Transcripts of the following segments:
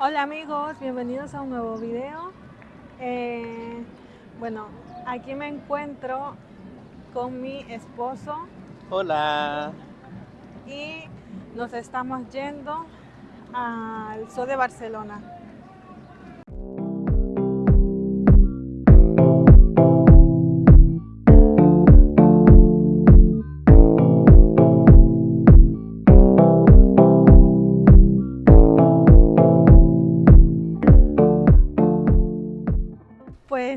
Hola amigos, bienvenidos a un nuevo video. Eh, bueno, aquí me encuentro con mi esposo Hola. y nos estamos yendo al Zoo de Barcelona.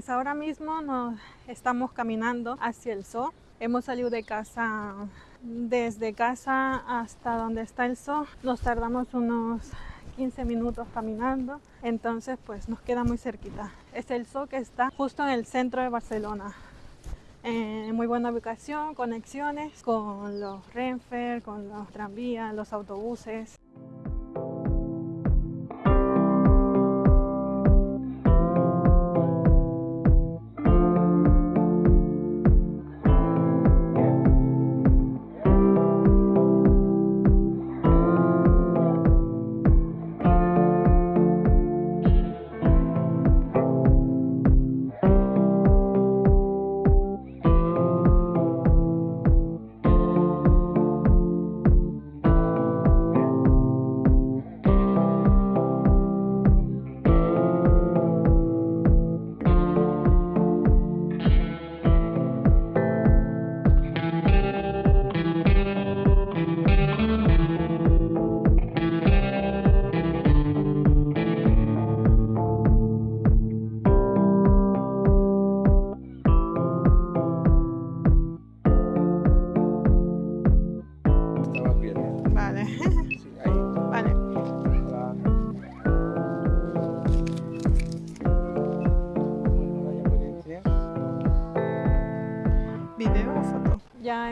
Pues ahora mismo nos estamos caminando hacia el zoo. Hemos salido de casa, desde casa hasta donde está el zoo. Nos tardamos unos 15 minutos caminando, entonces pues nos queda muy cerquita. Es el zoo que está justo en el centro de Barcelona. En muy buena ubicación, conexiones con los Renfe, con los tranvías, los autobuses.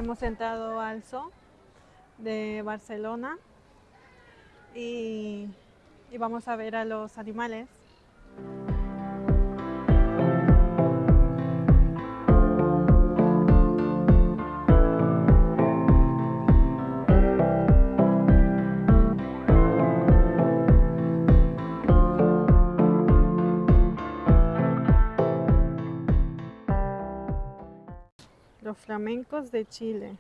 Hemos entrado al zoo de Barcelona y, y vamos a ver a los animales. Los flamencos de Chile.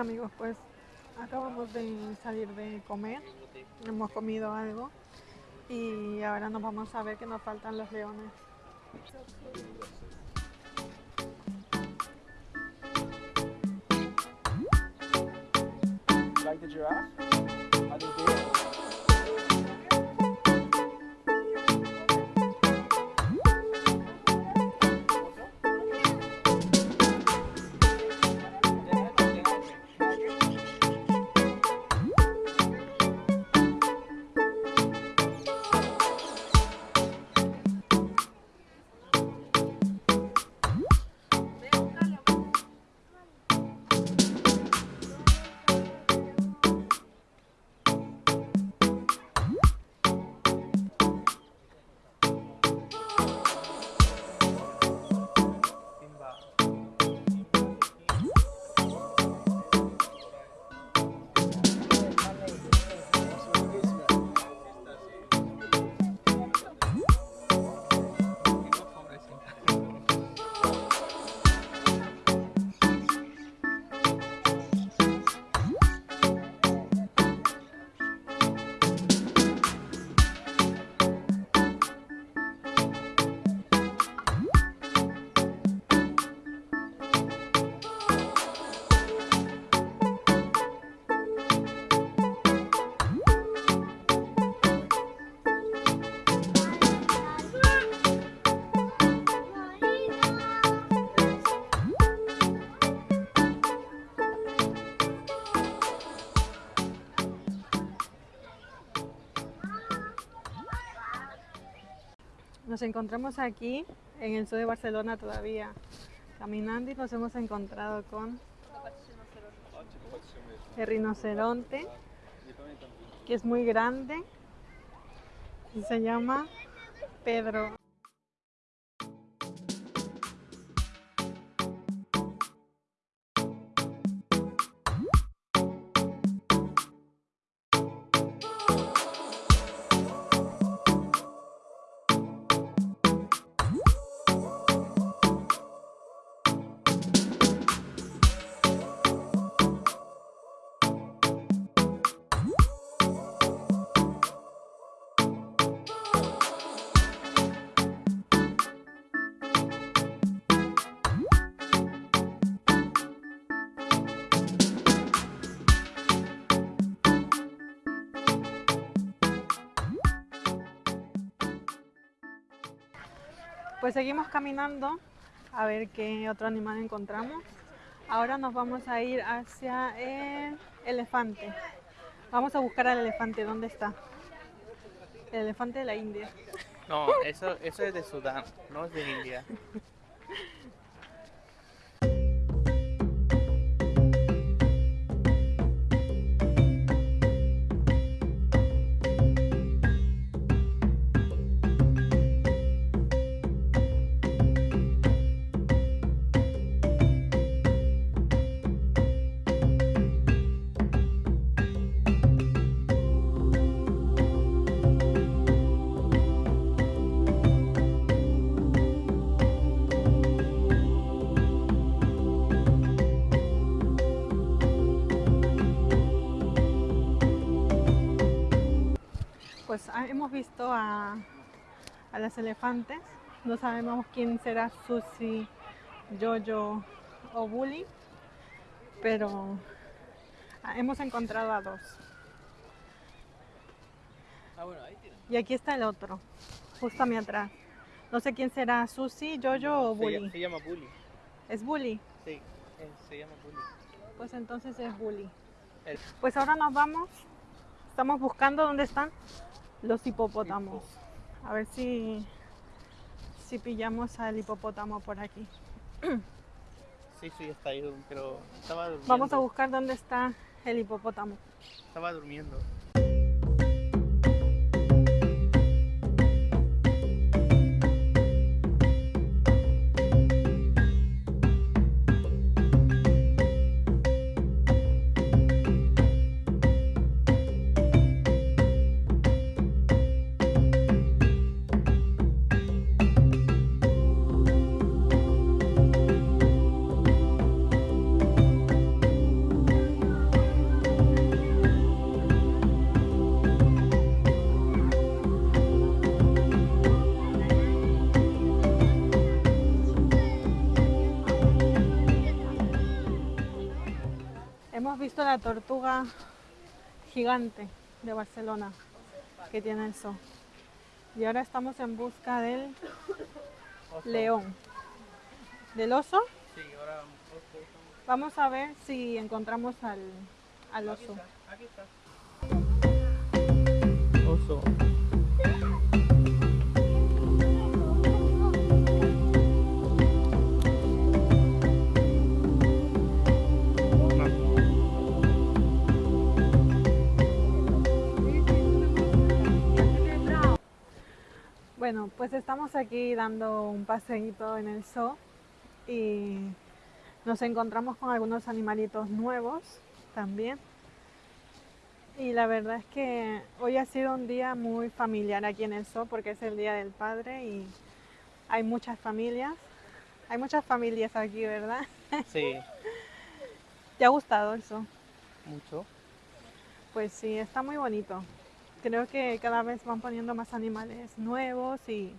Amigos, pues acabamos de salir de comer, hemos comido algo y ahora nos vamos a ver que nos faltan los leones. Like the giraffe? Nos encontramos aquí en el sur de Barcelona todavía caminando y nos hemos encontrado con el rinoceronte que es muy grande y se llama Pedro. Pues seguimos caminando a ver qué otro animal encontramos. Ahora nos vamos a ir hacia el elefante. Vamos a buscar al elefante. ¿Dónde está? El elefante de la India. No, eso, eso es de Sudán, no es de India. Pues ah, hemos visto a, a las elefantes. No sabemos quién será Susi, Jojo o Bully, pero ah, hemos encontrado a dos. Ah, bueno, ahí tienen. Y aquí está el otro, justo a mi atrás. No sé quién será, Susi, Jojo o Bully. se llama Bully. Es Bully. Sí, eh, se llama Bully. Pues entonces es Bully. El- Pues ahora nos vamos. Estamos buscando dónde están los hipopótamos. A ver si, si pillamos al hipopótamo por aquí. Sí, sí, está ahí, pero estaba durmiendo. Vamos a buscar dónde está el hipopótamo. Estaba durmiendo. Visto la tortuga gigante de Barcelona que tiene el zoo. Y ahora estamos en busca del Oso. león. ¿Del oso? Sí, ahora oso. Vamos a ver si encontramos al, al Aquí oso. está, aquí está. Oso. Bueno, pues estamos aquí dando un paseíto en el zoo y nos encontramos con algunos animalitos nuevos también. Y la verdad es que hoy ha sido un día muy familiar aquí en el zoo porque es el Día del Padre y hay muchas familias. Hay muchas familias aquí, ¿verdad? Sí, ¿Te ha gustado el zoo? mucho. Pues sí, está muy bonito. Creo que cada vez van poniendo más animales nuevos y,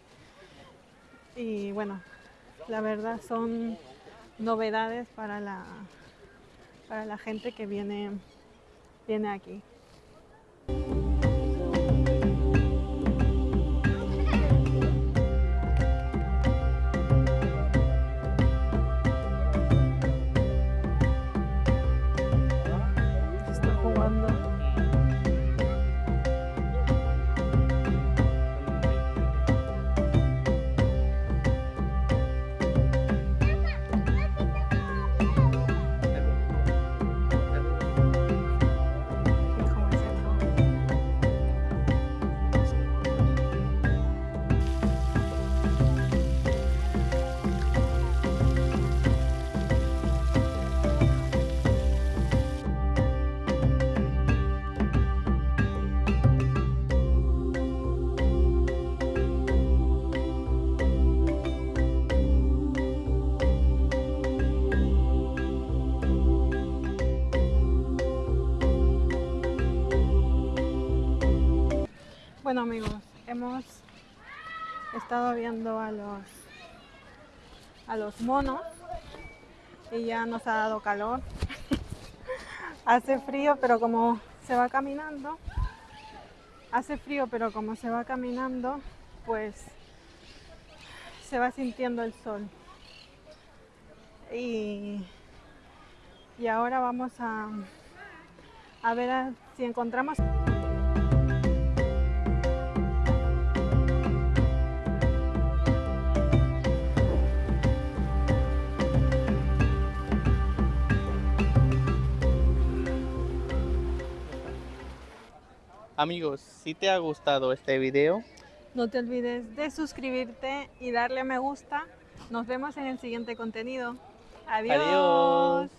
y bueno, la verdad son novedades para la, para la gente que viene, viene aquí. Bueno amigos, hemos estado viendo a los a los monos y ya nos ha dado calor. hace frío, pero como se va caminando, hace frío, pero como se va caminando, pues se va sintiendo el sol. Y, y ahora vamos a, a ver si encontramos Amigos, si te ha gustado este video, No te olvides de suscribirte y darle a me gusta. Nos vemos en el siguiente contenido. Adiós. Adiós.